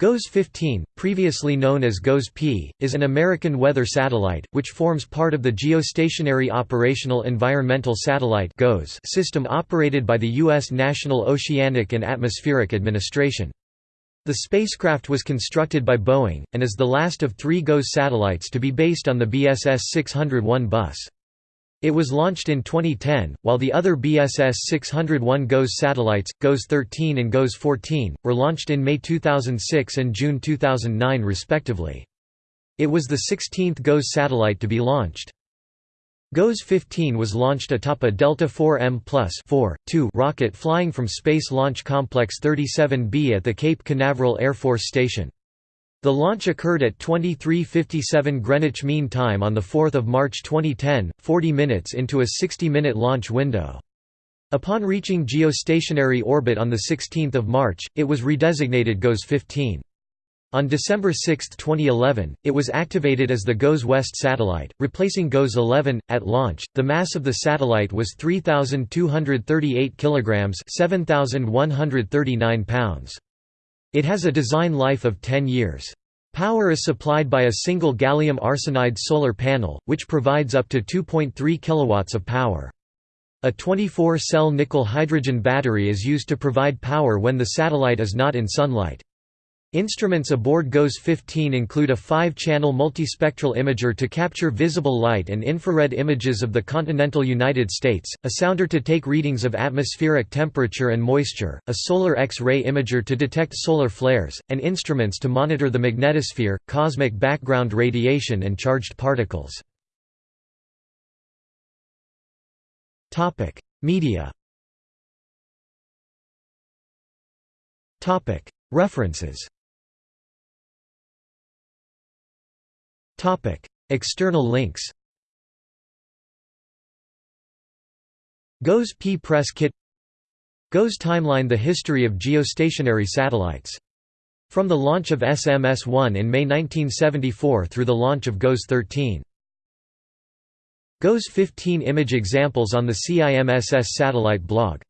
GOES-15, previously known as GOES-P, is an American weather satellite, which forms part of the Geostationary Operational Environmental Satellite system operated by the U.S. National Oceanic and Atmospheric Administration. The spacecraft was constructed by Boeing, and is the last of three GOES satellites to be based on the BSS 601 bus. It was launched in 2010, while the other BSS 601 GOES satellites, GOES 13 and GOES 14, were launched in May 2006 and June 2009 respectively. It was the 16th GOES satellite to be launched. GOES 15 was launched atop a Delta IV M Plus 4, 2 rocket flying from Space Launch Complex 37B at the Cape Canaveral Air Force Station. The launch occurred at 23:57 Greenwich Mean Time on the 4th of March 2010, 40 minutes into a 60-minute launch window. Upon reaching geostationary orbit on the 16th of March, it was redesignated GOES 15. On December 6, 2011, it was activated as the GOES West satellite, replacing GOES 11. At launch, the mass of the satellite was 3,238 kilograms (7,139 pounds). It has a design life of 10 years. Power is supplied by a single gallium arsenide solar panel, which provides up to 2.3 kW of power. A 24-cell nickel-hydrogen battery is used to provide power when the satellite is not in sunlight. Instruments aboard GOES 15 include a five-channel multispectral imager to capture visible light and infrared images of the continental United States, a sounder to take readings of atmospheric temperature and moisture, a solar X-ray imager to detect solar flares, and instruments to monitor the magnetosphere, cosmic background radiation and charged particles. Media References External links GOES P Press Kit GOES Timeline The history of geostationary satellites. From the launch of SMS-1 in May 1974 through the launch of GOES 13. GOES 15 image examples on the CIMSS satellite blog